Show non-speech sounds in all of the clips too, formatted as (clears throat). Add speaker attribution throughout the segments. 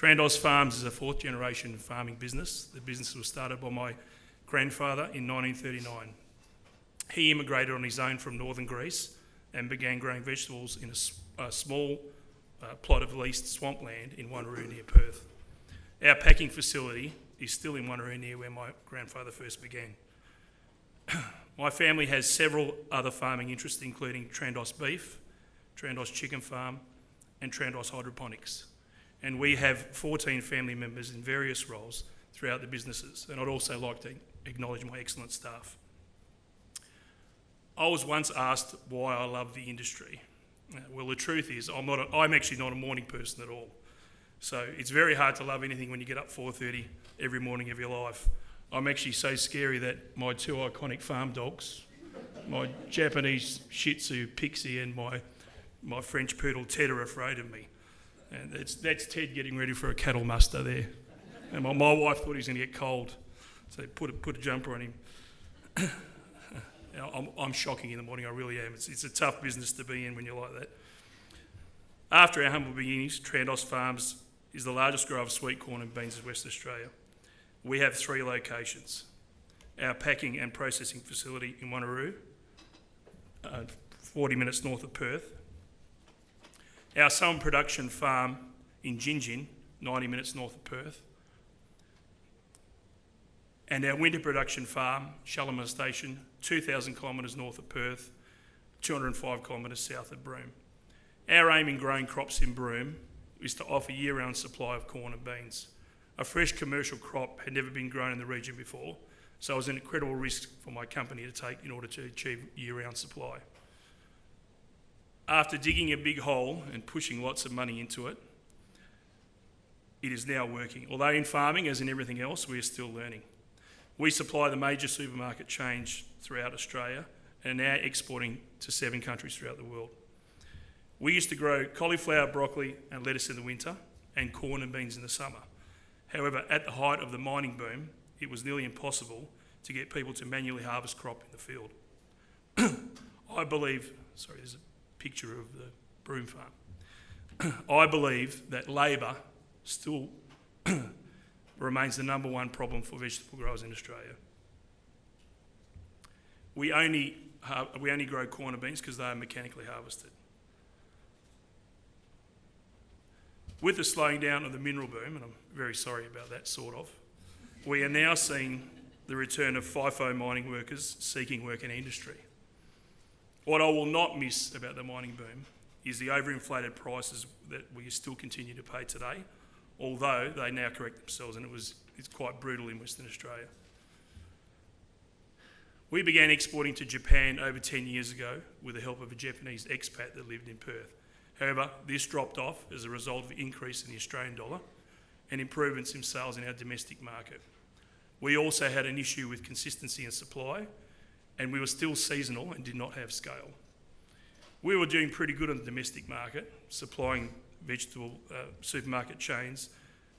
Speaker 1: Trandos Farms is a fourth generation farming business. The business was started by my grandfather in 1939. He immigrated on his own from northern Greece and began growing vegetables in a, a small uh, plot of leased swampland in Wanneroo near Perth. Our packing facility is still in Wanneroo near where my grandfather first began. (clears throat) my family has several other farming interests, including Trandos Beef, Trandos Chicken Farm, and Trandos Hydroponics. And we have 14 family members in various roles throughout the businesses. And I'd also like to acknowledge my excellent staff. I was once asked why I love the industry. Uh, well, the truth is, I'm, not a, I'm actually not a morning person at all. So it's very hard to love anything when you get up 4.30 every morning of your life. I'm actually so scary that my two iconic farm dogs, my Japanese Shih Tzu Pixie and my, my French Poodle Ted are afraid of me. And that's, that's Ted getting ready for a cattle muster there. And my, my wife thought he was going to get cold, so put a, put a jumper on him. (coughs) I'm, I'm, shocking in the morning, I really am. It's, it's a tough business to be in when you're like that. After our humble beginnings, Trandos Farms is the largest grower of sweet corn and beans in West Australia. We have three locations. Our packing and processing facility in Wanneroo, uh, 40 minutes north of Perth. Our salmon production farm in Gingin, 90 minutes north of Perth and our winter production farm, Shalimar Station, 2,000 kilometres north of Perth, 205 kilometres south of Broome. Our aim in growing crops in Broome is to offer year-round supply of corn and beans. A fresh commercial crop had never been grown in the region before, so it was an incredible risk for my company to take in order to achieve year-round supply. After digging a big hole and pushing lots of money into it, it is now working. Although in farming, as in everything else, we are still learning. We supply the major supermarket chains throughout Australia and are now exporting to seven countries throughout the world. We used to grow cauliflower, broccoli, and lettuce in the winter, and corn and beans in the summer. However, at the height of the mining boom, it was nearly impossible to get people to manually harvest crop in the field. (clears throat) I believe, sorry, there's a picture of the Broome farm. (clears throat) I believe that labour still (clears throat) remains the number one problem for vegetable growers in Australia. We only, we only grow corn and beans because they are mechanically harvested. With the slowing down of the mineral boom, and I'm very sorry about that, sort of, we are now seeing the return of FIFO mining workers seeking work in industry. What I will not miss about the mining boom is the overinflated prices that we still continue to pay today although they now correct themselves and it was, it's quite brutal in Western Australia. We began exporting to Japan over 10 years ago with the help of a Japanese expat that lived in Perth. However, this dropped off as a result of the increase in the Australian dollar and improvements in sales in our domestic market. We also had an issue with consistency in supply and we were still seasonal and did not have scale. We were doing pretty good on the domestic market, supplying vegetable uh, supermarket chains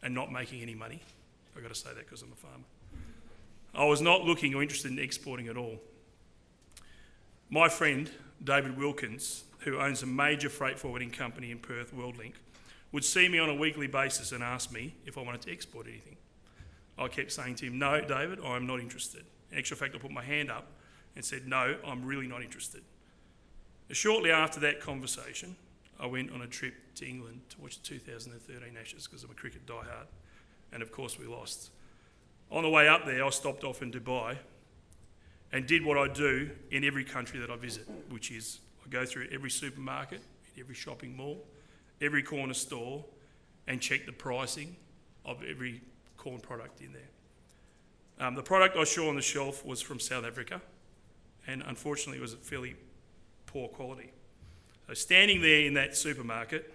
Speaker 1: and not making any money. I've got to say that because I'm a farmer. I was not looking or interested in exporting at all. My friend, David Wilkins, who owns a major freight forwarding company in Perth, WorldLink, would see me on a weekly basis and ask me if I wanted to export anything. I kept saying to him, No, David, I'm not interested. In actual fact, I put my hand up and said, No, I'm really not interested. Shortly after that conversation, I went on a trip to England to watch the 2013 Ashes because I'm a cricket diehard, and of course we lost. On the way up there, I stopped off in Dubai and did what I do in every country that I visit, which is I go through every supermarket, every shopping mall, every corner store, and check the pricing of every corn product in there. Um, the product I saw on the shelf was from South Africa, and unfortunately, it was a fairly poor quality. So standing there in that supermarket,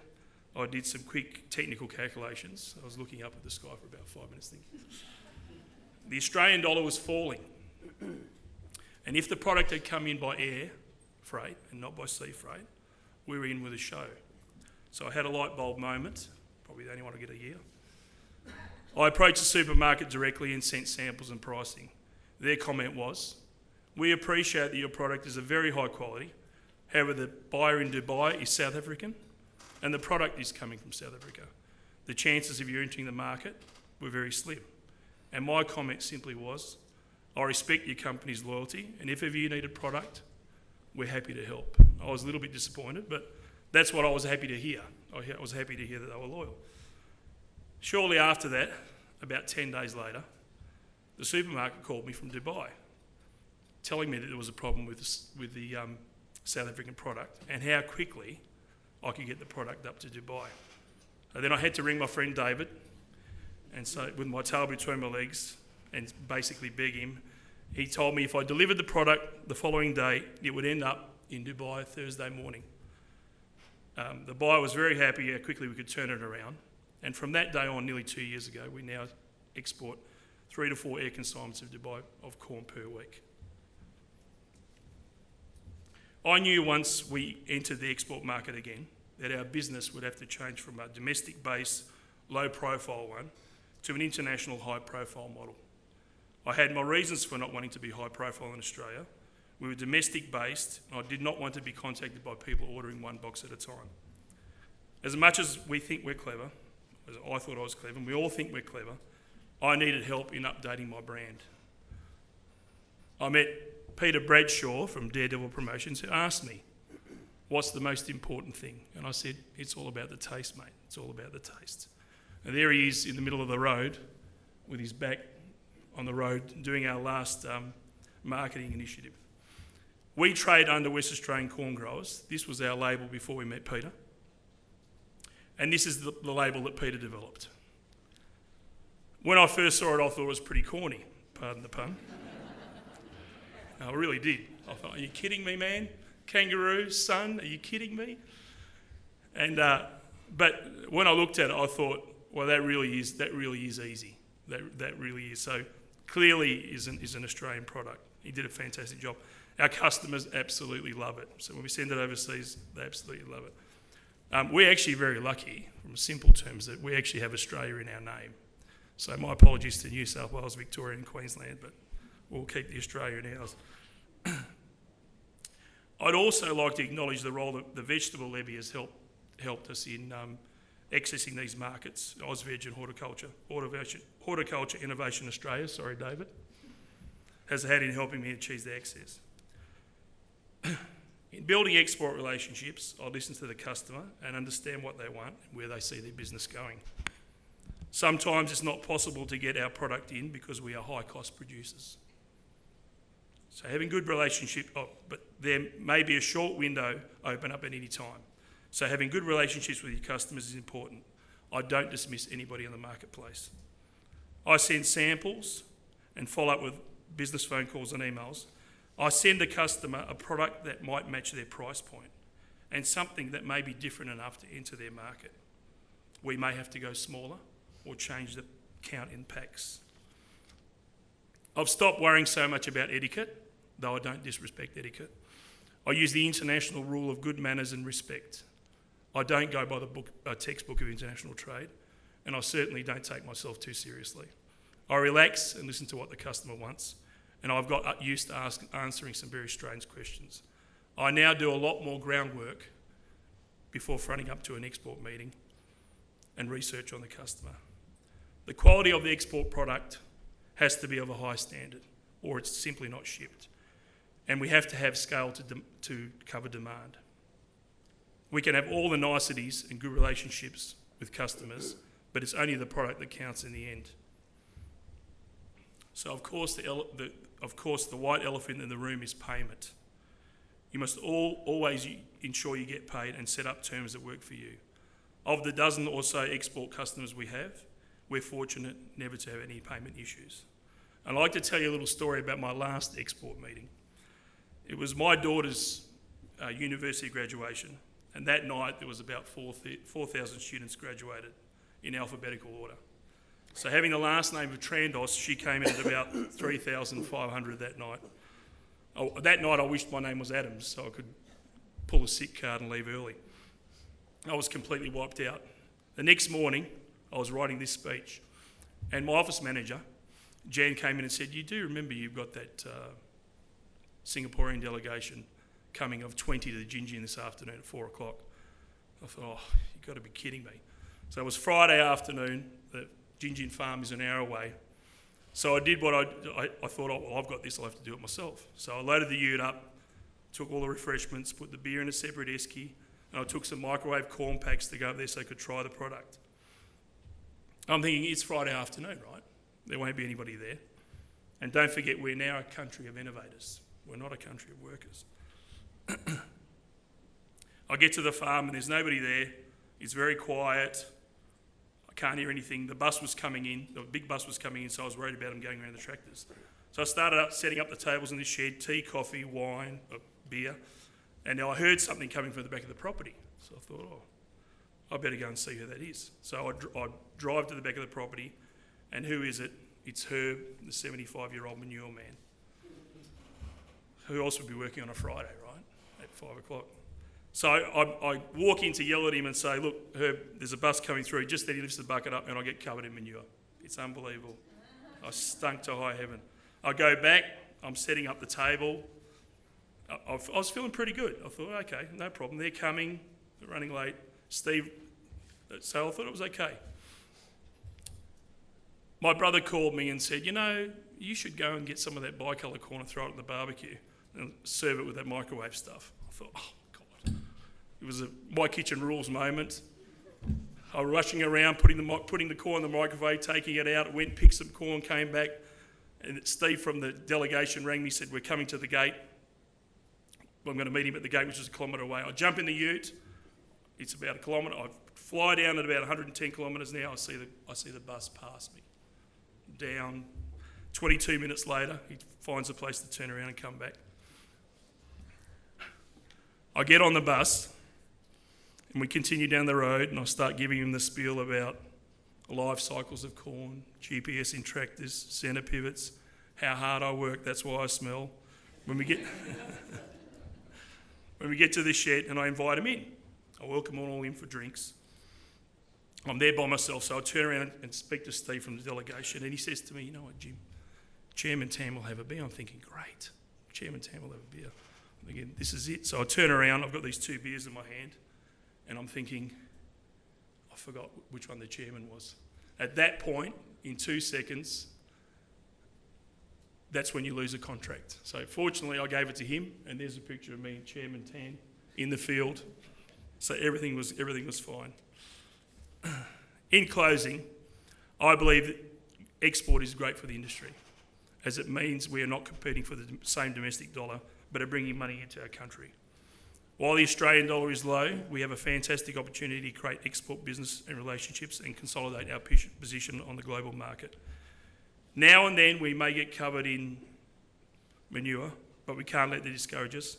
Speaker 1: I did some quick technical calculations. I was looking up at the sky for about five minutes thinking. The Australian dollar was falling. And if the product had come in by air freight and not by sea freight, we were in with a show. So I had a light bulb moment, probably the only one I get a year. I approached the supermarket directly and sent samples and pricing. Their comment was, We appreciate that your product is of very high quality However, the buyer in Dubai is South African and the product is coming from South Africa. the chances of you entering the market were very slim. And my comment simply was, I respect your company's loyalty, and if ever you need a product, we're happy to help. I was a little bit disappointed, but that's what I was happy to hear. I was happy to hear that they were loyal. Shortly after that, about 10 days later, the supermarket called me from Dubai, telling me that there was a problem with, the with the um, South African product and how quickly I could get the product up to Dubai. And then I had to ring my friend David, and so with my tail between my legs, and basically beg him. He told me if I delivered the product the following day, it would end up in Dubai Thursday morning. Um, the buyer was very happy how quickly we could turn it around, and from that day on, nearly two years ago, we now export three to four air consignments of Dubai of corn per week. I knew once we entered the export market again that our business would have to change from a domestic based, low profile one to an international high profile model. I had my reasons for not wanting to be high profile in Australia. We were domestic based, and I did not want to be contacted by people ordering one box at a time. As much as we think we're clever, as I thought I was clever, and we all think we're clever, I needed help in updating my brand. I met Peter Bradshaw from Daredevil Promotions asked me, What's the most important thing? And I said, It's all about the taste, mate. It's all about the taste. And there he is in the middle of the road with his back on the road doing our last um, marketing initiative. We trade under West Australian Corn Growers. This was our label before we met Peter. And this is the, the label that Peter developed. When I first saw it, I thought it was pretty corny, pardon the pun. I really did. I thought, are you kidding me, man? Kangaroo, son, are you kidding me? And, uh, but when I looked at it, I thought, well, that really is, that really is easy. That, that really is. So clearly is an, is an Australian product. He did a fantastic job. Our customers absolutely love it. So when we send it overseas, they absolutely love it. Um, we're actually very lucky, from simple terms, that we actually have Australia in our name. So my apologies to New South Wales, Victoria, and Queensland, but we'll keep the Australia in ours. (clears throat) I'd also like to acknowledge the role that the vegetable levy has helped helped us in um, accessing these markets. Ausveg and Horticulture, Horticulture, Horticulture Innovation Australia, sorry, David, has had in helping me achieve the access. (clears throat) in building export relationships, I listen to the customer and understand what they want and where they see their business going. Sometimes it's not possible to get our product in because we are high cost producers. So having good relationship, oh, but there may be a short window open up at any time. So having good relationships with your customers is important. I don't dismiss anybody in the marketplace. I send samples and follow up with business phone calls and emails. I send the customer a product that might match their price point and something that may be different enough to enter their market. We may have to go smaller or change the count in packs. I've stopped worrying so much about etiquette, though I don't disrespect etiquette. I use the international rule of good manners and respect. I don't go by the book, uh, textbook of international trade, and I certainly don't take myself too seriously. I relax and listen to what the customer wants, and I've got used to ask, answering some very strange questions. I now do a lot more groundwork before fronting up to an export meeting and research on the customer. The quality of the export product has to be of a high standard, or it's simply not shipped. And we have to have scale to, dem- to cover demand. We can have all the niceties and good relationships with customers, but it's only the product that counts in the end. So, of course, the, ele- the, of course, the white elephant in the room is payment. You must all, always ensure you get paid and set up terms that work for you. Of the dozen or so export customers we have, we're fortunate never to have any payment issues. I'd like to tell you a little story about my last export meeting. It was my daughter's uh, university graduation, and that night there was about 4,000 students graduated in alphabetical order. So having the last name of Trandos, she came in at about 3,500 that night. Oh, that night I wished my name was Adams so I could pull a sick card and leave early. I was completely wiped out. The next morning, I was writing this speech, and my office manager, Jan, came in and said, You do remember you've got that uh, Singaporean delegation coming of 20 to the Gingin this afternoon at 4 o'clock. I thought, Oh, you've got to be kidding me. So it was Friday afternoon. The Gingin farm is an hour away. So I did what I, I, I thought, oh, well, I've got this, I'll have to do it myself. So I loaded the ute up, took all the refreshments, put the beer in a separate esky, and I took some microwave corn packs to go up there so I could try the product. I'm thinking it's Friday afternoon, right? There won't be anybody there. And don't forget, we're now a country of innovators. We're not a country of workers. (clears throat) I get to the farm and there's nobody there. It's very quiet. I can't hear anything. The bus was coming in, the big bus was coming in, so I was worried about them going around the tractors. So I started up setting up the tables in the shed tea, coffee, wine, uh, beer. And now I heard something coming from the back of the property. So I thought, oh, I better go and see who that is. So I, dr- I drive to the back of the property, and who is it? It's Herb, the 75 year old manure man. Who else would be working on a Friday, right? At five o'clock. So I, I walk in to yell at him and say, Look, Herb, there's a bus coming through. Just then he lifts the bucket up and I get covered in manure. It's unbelievable. I stunk to high heaven. I go back, I'm setting up the table. I, I've- was feeling pretty good. I thought, okay, no problem. They're coming, they're running late. Steve, so I thought it was okay. My brother called me and said, you know, you should go and get some of that bicolour corn and throw it at the barbecue and serve it with that microwave stuff. I thought, oh, God. It was a my kitchen rules moment. I was rushing around, putting the, putting the corn in the microwave, taking it out, went, picked some corn, came back, and Steve from the delegation rang me, said, we're coming to the gate. I'm going to meet him at the gate, which is a kilometre away. I jump in the ute. It's about a kilometre. I fly down at about 110 kilometres now. I see the, I see the bus pass me. Down. 22 minutes later, he finds a place to turn around and come back. I get on the bus and we continue down the road and I start giving him the spiel about life cycles of corn, GPS in tractors, centre pivots, how hard I work, that's why I smell. When we get (laughs) when we get to the shed and I invite him in, I welcome all in for drinks. I'm there by myself, so I turn around and speak to Steve from the delegation, and he says to me, "You know what, Jim? Chairman Tam will have a beer." I'm thinking, "Great, Chairman Tam will have a beer." I'm "This is it." So I turn around. I've got these two beers in my hand, and I'm thinking, I forgot which one the chairman was. At that point, in two seconds, that's when you lose a contract. So fortunately, I gave it to him, and there's a picture of me and Chairman Tan in the field. So everything was everything was fine. (clears throat) In closing, I believe that export is great for the industry, as it means we are not competing for the same domestic dollar, but are bringing money into our country. While the Australian dollar is low, we have a fantastic opportunity to create export business and relationships and consolidate our position on the global market. Now and then we may get covered in manure, but we can't let that discourage us.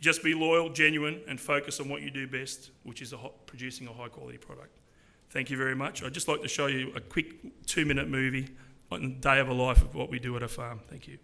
Speaker 1: Just be loyal, genuine, and focus on what you do best, which is a ho- producing a high quality product. Thank you very much. I'd just like to show you a quick two minute movie on the day of a life of what we do at a farm. Thank you.